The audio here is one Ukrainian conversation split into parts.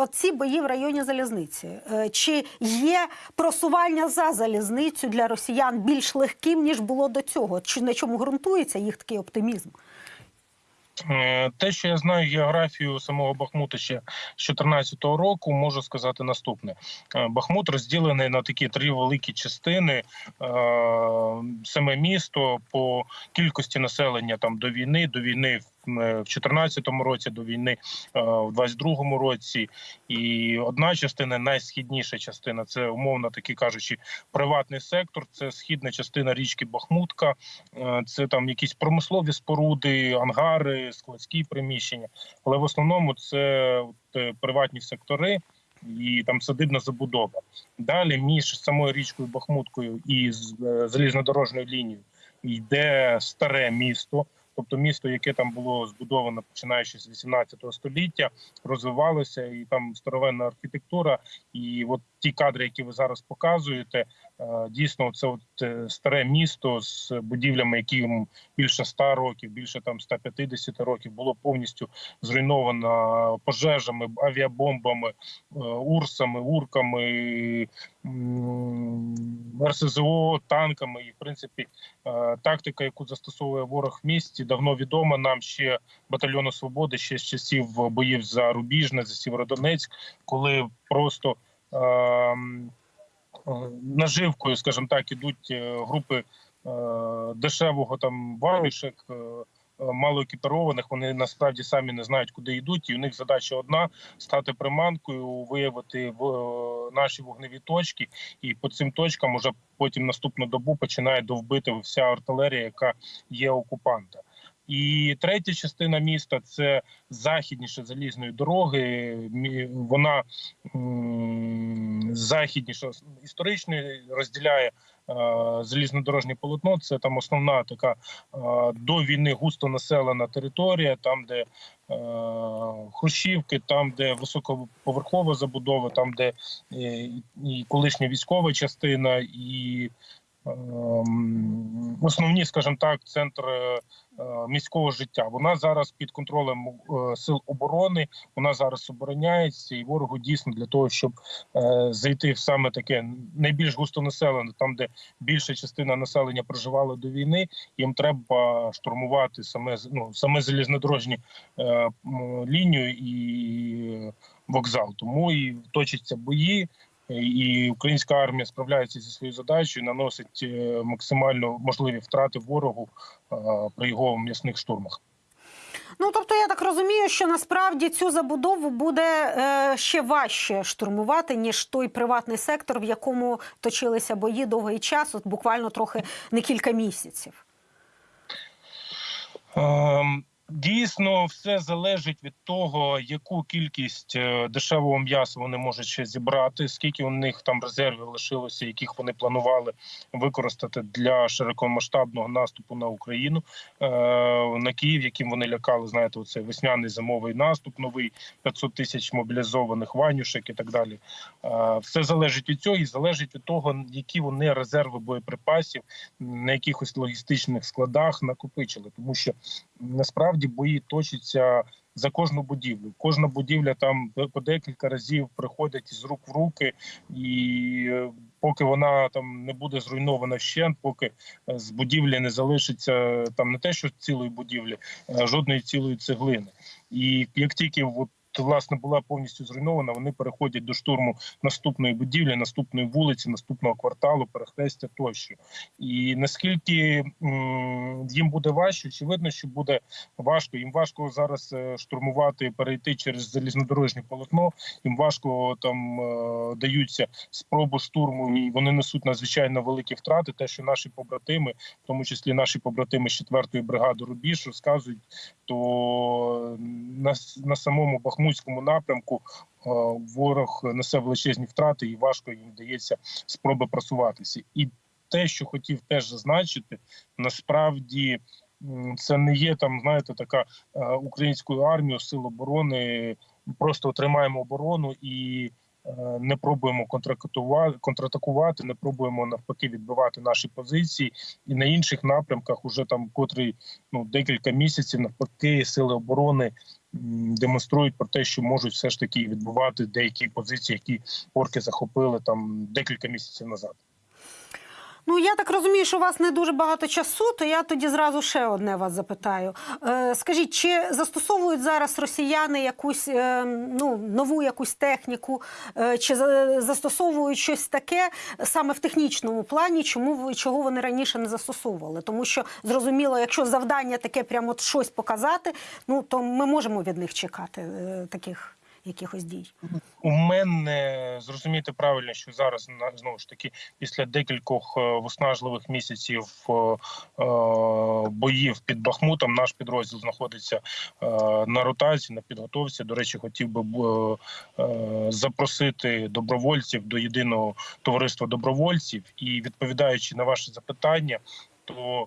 оці бої в районі залізниці. Е, Чи є просування за залізницю для росіян більш легким ніж було до цього? Чи на чому ґрунтується їх такий оптимізм? Е, Те, що я знаю географію самого Бахмута ще з 2014 року, можу сказати наступне: Е, Бахмут розділений на такі три великі частини. Саме місто по кількості населення там до війни, до війни в е, 2014 році, до війни е, в 22 році. І одна частина, найсхідніша частина, це умовно таки кажучи, приватний сектор. Це східна частина річки Бахмутка. Е, Це там якісь промислові споруди, ангари, складські приміщення. Але в основному це от, приватні сектори і там садибна забудова. Далі між самою річкою Бахмуткою і з- залізнодорожньою лінією йде старе місто. Тобто місто, яке там було збудовано починаючи з 18 століття, розвивалося, і там старовинна архітектура. І от ті кадри, які ви зараз показуєте, е, дійсно, це от е, старе місто з будівлями, яким більше 100 років, більше там 150 років, було повністю зруйновано пожежами, авіабомбами, е, урсами, урками, РСЗО, танками. І в принципі, тактика, яку застосовує ворог в місті, давно відома нам ще батальйону свободи, ще з часів боїв за Рубіжне, за Сєвєродонецьк, коли просто наживкою, скажімо так, ідуть е, групи е, дешевого там варішек. е, е, Малоекіпірованих вони насправді самі не знають, куди йдуть, і у них задача одна стати приманкою, виявити в е, наші вогневі точки, і по цим точкам уже потім наступну добу починає довбити вся артилерія, яка є окупанта. І третя частина міста це західніше залізної дороги. Вона західніше історично розділяє е, залізнодорожнє полотно. Це там основна така е, до війни густо населена територія, там, де е, хрущівки, там, де високоповерхова забудова, там, де і колишня військова частина, і основні, скажімо так, центри е, міського життя. Вона зараз під контролем е, сил оборони. Вона зараз обороняється, і ворогу дійсно для того, щоб е, зайти в саме таке найбільш густонаселене, там де більша частина населення проживала до війни. Їм треба штурмувати саме ну, саме залізнодорожні е, лінію і вокзал. Тому і точаться бої. І українська армія справляється зі своєю задачею, наносить е, максимально можливі втрати ворогу е, при його м'ясних штурмах. Ну тобто, я так розумію, що насправді цю забудову буде е, ще важче штурмувати, ніж той приватний сектор, в якому точилися бої довгий час, от буквально трохи не кілька місяців. Ем, Дійсно, все залежить від того, яку кількість е, дешевого м'яса вони можуть ще зібрати, скільки у них там резервів лишилося, яких вони планували використати для широкомасштабного наступу на Україну е, на Київ, яким вони лякали. Знаєте, оцей весняний зимовий наступ, новий 500 тисяч мобілізованих ванюшек і так далі. Е, Все залежить від цього і залежить від того, які вони резерви боєприпасів на якихось логістичних складах накопичили, тому що насправді бої точаться за кожну будівлю. Кожна будівля там по- декілька разів приходять з рук в руки, і е, поки вона там не буде зруйнована вщент, поки е, з будівлі не залишиться там не те, що цілої будівлі, жодної цілої цеглини. І як тільки от, власне була повністю зруйнована, вони переходять до штурму наступної будівлі, наступної вулиці, наступного кварталу, перехрестя тощо. І наскільки їм буде важче, очевидно, що буде важко. Їм важко зараз е, штурмувати, перейти через залізнодорожнє полотно. Їм важко там е, даються спроби штурму, і вони несуть надзвичайно великі втрати. Те, що наші побратими, в тому числі наші побратими з 4-ї бригади Рубіж, розказують, то на, на самому Бахмутському напрямку е, ворог несе величезні втрати, і важко їм вдається спроби просуватися. І те, що хотів теж зазначити, насправді це не є там, знаєте, така е, українською армією сил оборони. Просто тримаємо оборону і е, не пробуємо контратакувати, не пробуємо навпаки відбивати наші позиції. І на інших напрямках, уже там котрий ну декілька місяців, навпаки, сили оборони демонструють про те, що можуть все ж таки відбувати деякі позиції, які орки захопили там декілька місяців назад. Ну я так розумію, що у вас не дуже багато часу, то я тоді зразу ще одне вас запитаю. Е, скажіть, чи застосовують зараз росіяни якусь е, ну, нову якусь техніку, е, чи застосовують щось таке саме в технічному плані, чому чого вони раніше не застосовували? Тому що зрозуміло, якщо завдання таке прямо от щось показати, ну то ми можемо від них чекати е, таких якихось дій. У мене зрозуміти правильно, що зараз знову ж таки після декількох е, виснажливих місяців е, е, боїв під Бахмутом наш підрозділ знаходиться на ротації, на підготовці. До речі, хотів би запросити добровольців до єдиного товариства добровольців і відповідаючи на ваше запитання. То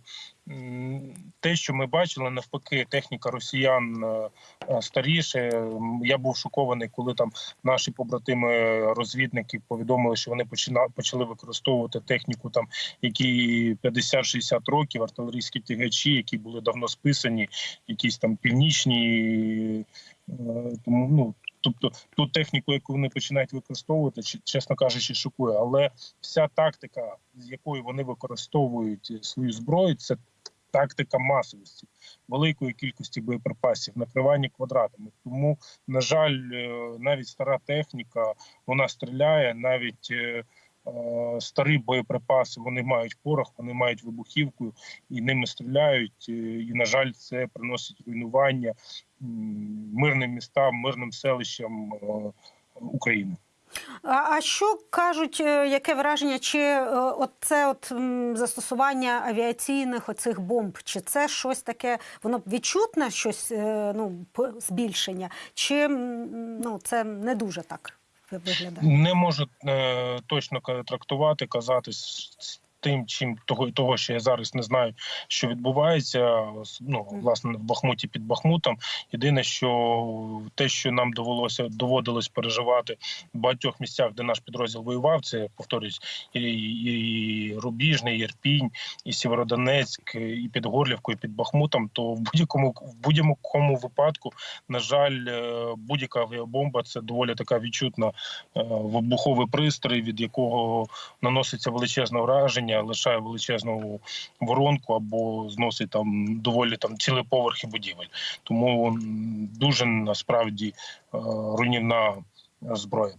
те, що ми бачили, навпаки, техніка росіян е, е, старіше. Я був шокований, коли там наші побратими розвідники повідомили, що вони почали використовувати техніку, там які 50-60 років, артилерійські тягачі, які були давно списані, якісь там північні. е, Тому ну тобто ту техніку, яку вони починають використовувати, чесно кажучи, шокує. Але вся тактика, з якою вони використовують свою зброю, це тактика масовості, великої кількості боєприпасів, накривання квадратами. Тому, на жаль, е, навіть стара техніка вона стріляє, навіть е, е, старі боєприпаси вони мають порох, вони мають вибухівку і ними стріляють. е, І, на жаль, це приносить руйнування мирним містам, мирним селищам е, України. А, що кажуть, е, яке враження, чи е, от це от застосування авіаційних оцих бомб, чи це щось таке, воно відчутне щось, ну, збільшення, чи ну, це не дуже так виглядає? Не можу е, точно трактувати, казати тим, чим того, того, що я зараз не знаю, що відбувається. Ну власне в Бахмуті під Бахмутом. Єдине, що те, що нам довелося доводилось переживати в багатьох місцях, де наш підрозділ воював, це повторюсь, і, і Рубіжний, і Ірпінь, і Сєвєродонецьк, і під Горлівкою, і під Бахмутом. То в будь-якому в будь-якому випадку, на жаль, е, будь-яка авіабомба це доволі така відчутна е, вибуховий пристрій, від якого наноситься величезне враження, лишає величезну воронку або зносить там доволі там цілі поверхи будівель. Тому дуже насправді е, руйнівна зброя.